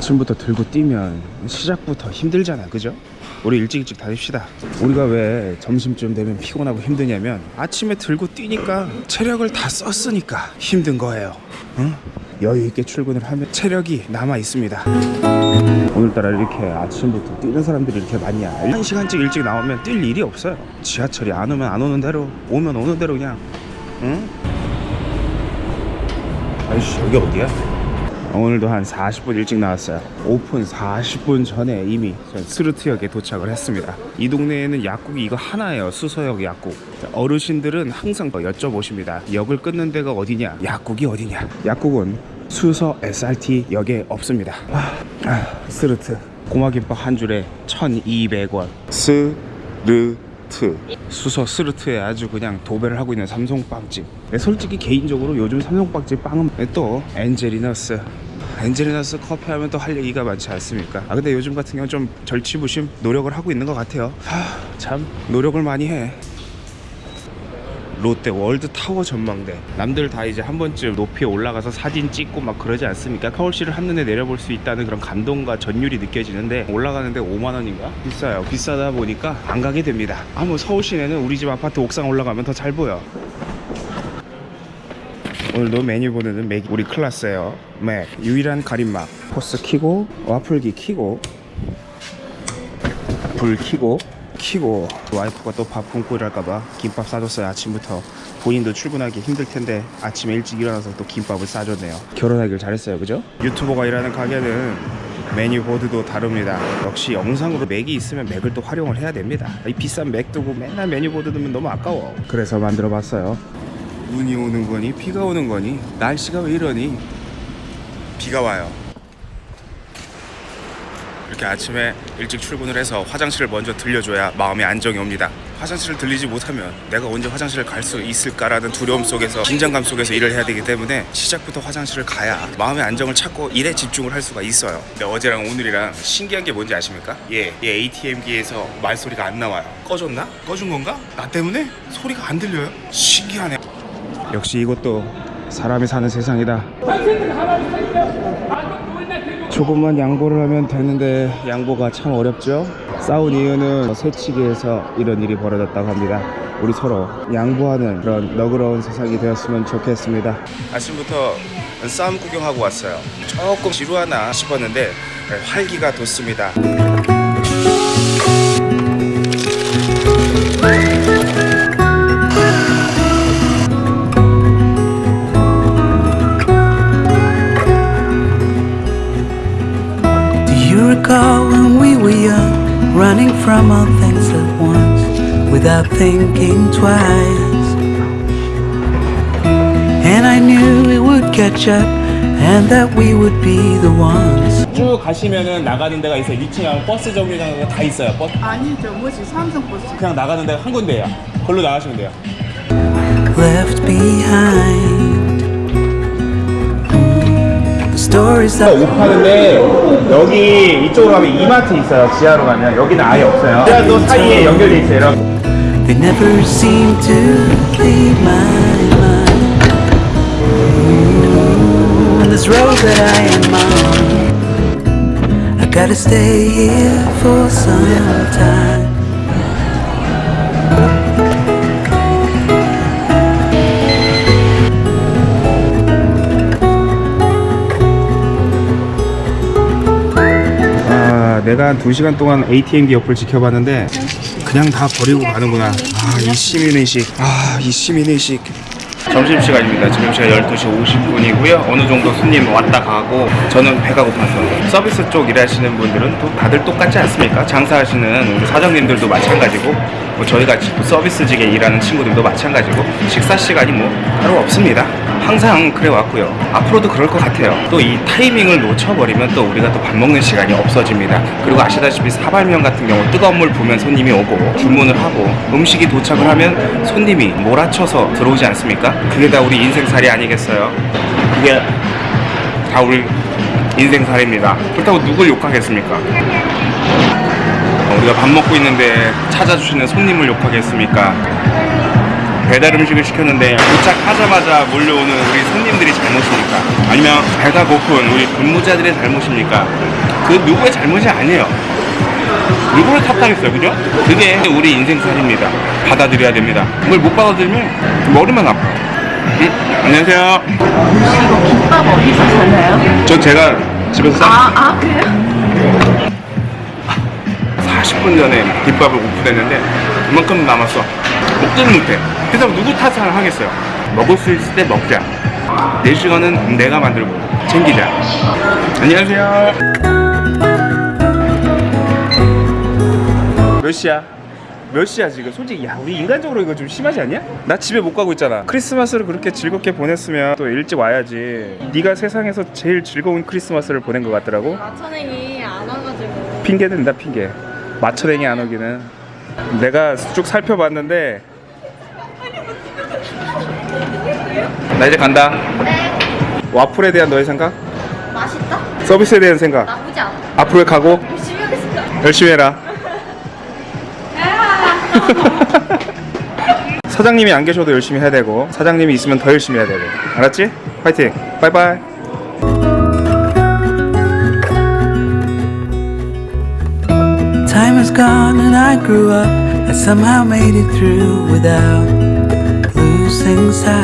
아침부터 들고 뛰면 시작부터 힘들잖아 그죠? 우리 일찍 일찍 다닙시다 우리가 왜 점심쯤 되면 피곤하고 힘드냐면 아침에 들고 뛰니까 체력을 다 썼으니까 힘든 거예요 응? 여유 있게 출근을 하면 체력이 남아 있습니다 오늘따라 이렇게 아침부터 뛰는 사람들이 이렇게 많냐 한 시간씩 일찍 나오면 뛸 일이 없어요 지하철이 안 오면 안 오는 대로 오면 오는 대로 그냥 응? 아이씨 여기 어디야? 오늘도 한 40분 일찍 나왔어요. 오픈 40분 전에 이미 전 스르트역에 도착을 했습니다. 이 동네에는 약국이 이거 하나예요. 수서역 약국. 어르신들은 항상 여쭤보십니다. 역을 끊는 데가 어디냐? 약국이 어디냐? 약국은 수서 SRT 역에 없습니다. 아, 아, 스르트. 꼬마김밥 한 줄에 1200원. 스르트 수서 스르트에 아주 그냥 도배를 하고 있는 삼성빵집. 네, 솔직히 개인적으로 요즘 삼성빵집 빵은 또 엔젤리너스. 엔젤리너스 커피 하면 또 할 얘기가 많지 않습니까? 아 근데 요즘 같은 경우는 좀 절치부심 노력을 하고 있는 것 같아요. 하, 참 노력을 많이 해 롯데 월드타워 전망대. 남들 다 이제 한 번쯤 높이에 올라가서 사진 찍고 막 그러지 않습니까? 서울시를 한눈에 내려볼 수 있다는 그런 감동과 전율이 느껴지는데 올라가는데 5만원인가? 비싸요. 비싸다 보니까 안 가게 됩니다. 아뭐 서울 시내는 우리 집 아파트 옥상 올라가면 더 잘 보여. 오늘도 메뉴 보드는 맥 우리 클라스예요. 맥 유일한 가림막 POS 키고 와플기 키고 불 키고 키고 와이프가 또 밥 굶고 이럴까봐 김밥 싸줬어요 아침부터. 본인도 출근하기 힘들 텐데 아침에 일찍 일어나서 또 김밥을 싸줬네요. 결혼하길 잘했어요 그죠? 유튜버가 일하는 가게는 메뉴 보드도 다릅니다. 역시 영상으로 맥이 있으면 맥을 또 활용을 해야 됩니다. 이 비싼 맥 두고 맨날 메뉴 보드 두면 너무 아까워. 그래서 만들어 봤어요. 눈이 오는 거니 비가 오는 거니? 날씨가 왜 이러니? 비가 와요 이렇게 아침에 일찍 출근을 해서 화장실을 먼저 들려줘야 마음의 안정이 옵니다. 화장실을 들리지 못하면 내가 언제 화장실을 갈 수 있을까라는 두려움 속에서 긴장감 속에서 일을 해야 되기 때문에 시작부터 화장실을 가야 마음의 안정을 찾고 일에 집중을 할 수가 있어요. 근데 어제랑 오늘이랑 신기한 게 뭔지 아십니까? 예, 이 ATM기에서 말소리가 안 나와요. 꺼졌나? 꺼준 건가? 나 때문에 소리가 안 들려요? 신기하네. 역시 이것도 사람이 사는 세상이다. 조금만 양보를 하면 되는데 양보가 참 어렵죠? 싸운 이유는 새치기에서 이런 일이 벌어졌다고 합니다. 우리 서로 양보하는 그런 너그러운 세상이 되었으면 좋겠습니다. 아침부터 싸움 구경하고 왔어요. 조금 지루하나 싶었는데 활기가 돋습니다 you recall when we were young, running from all things at once, without thinking twice? And I knew it would catch up, and that we would be the ones. 쭉 가시면은 나가는 데가 있어요 2층에 버스 정류장가 다 있어요 버스 아니죠, 뭐지 삼성 버스. 그냥 나가는 데가 한 군데예요 걸로 나가시면 돼요 left behind. 오파는데 여기 이쪽으로 가면 이마트 있어요 지하로 가면 여기는 아예 없어요 지하도 사이에 연결돼 있어요 여러분 they never seem to leave my mind. And this road that I am on, I gotta stay here for some time. 내가 한 2시간 동안 ATM기 옆을 지켜봤는데 그냥 다 버리고 가는구나. 아 이 시민의식. 아 이 시민의식. 점심시간입니다. 지금 시간 12시 50분이고요. 어느 정도 손님 왔다 가고 저는 배가 고파서 서비스 쪽 일하시는 분들은 또 다들 똑같지 않습니까? 장사하시는 사장님들도 마찬가지고 뭐 저희 같이 또 서비스직에 일하는 친구들도 마찬가지고 식사 시간이 뭐 따로 없습니다 항상 그래 왔고요. 앞으로도 그럴 것 같아요. 또 이 타이밍을 놓쳐버리면 또 우리가 또 밥 먹는 시간이 없어집니다. 그리고 아시다시피 사발면 같은 경우 뜨거운 물 부으면 손님이 오고 주문을 하고 음식이 도착을 하면 손님이 몰아쳐서 들어오지 않습니까? 그게 다 우리 인생살이 아니겠어요? 그게 다 우리 인생살입니다. 그렇다고 누굴 욕하겠습니까? 우리가 밥 먹고 있는데 찾아주시는 손님을 욕하겠습니까 배달 음식을 시켰는데 도착하자마자 몰려오는 우리 손님들이 잘못입니까? 아니면 배가 고픈 우리 근무자들의 잘못입니까? 그 누구의 잘못이 아니에요. 누구를 탓하겠어요, 그죠? 그게 우리 인생살입니다. 받아들여야 됩니다. 그걸 못 받아들이면 머리만 아파요. 응? 안녕하세요. 이거 김밥 어디서 사나요? 저 제가 집에서 싸 아, 아 그래요? 40분 전에 김밥을 오픈했는데 그만큼 남았어. 먹지는 못해. 그래서 누구 탓을 하겠어요. 먹을 수 있을 때 먹자. 내 시간은 내가 만들고 챙기자. 안녕하세요. 몇 시야? 몇 시야 지금? 솔직히 야 우리 인간적으로 이거 좀 심하지 않냐? 나 집에 못 가고 있잖아. 크리스마스를 그렇게 즐겁게 보냈으면 또 일찍 와야지. 네가 세상에서 제일 즐거운 크리스마스를 보낸 것 같더라고. 마천행이 안 와가지고 핑계 댄다 핑계 맞춰댕이 안 오기는 내가 쭉 살펴봤는데 나 이제 간다. 와플에 대한 너의 생각? 맛있다? 서비스에 대한 생각? 나쁘지 않아. 앞으로의 각오? 열심히 하겠습니다. 열심히 해라. 사장님이 안 계셔도 열심히 해야 되고 사장님이 있으면 더 열심히 해야 되고. 알았지? 파이팅. 바이바이. Time has gone and I grew up. I somehow made it through without things I